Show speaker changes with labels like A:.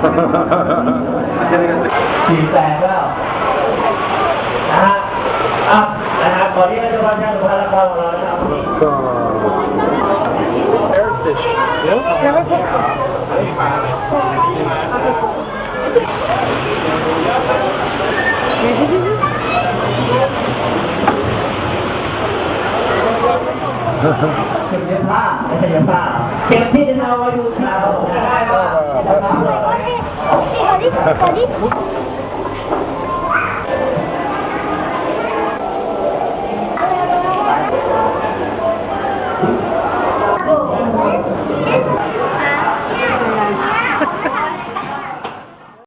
A: 第三个，啊啊，来啊，搞定了就把枪给他拿上了。上。行，行，行。哈哈。别怕，别怕，别怕，我有枪。Pode ir?